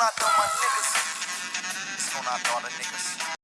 gonna all my niggas. It's gonna all the niggas.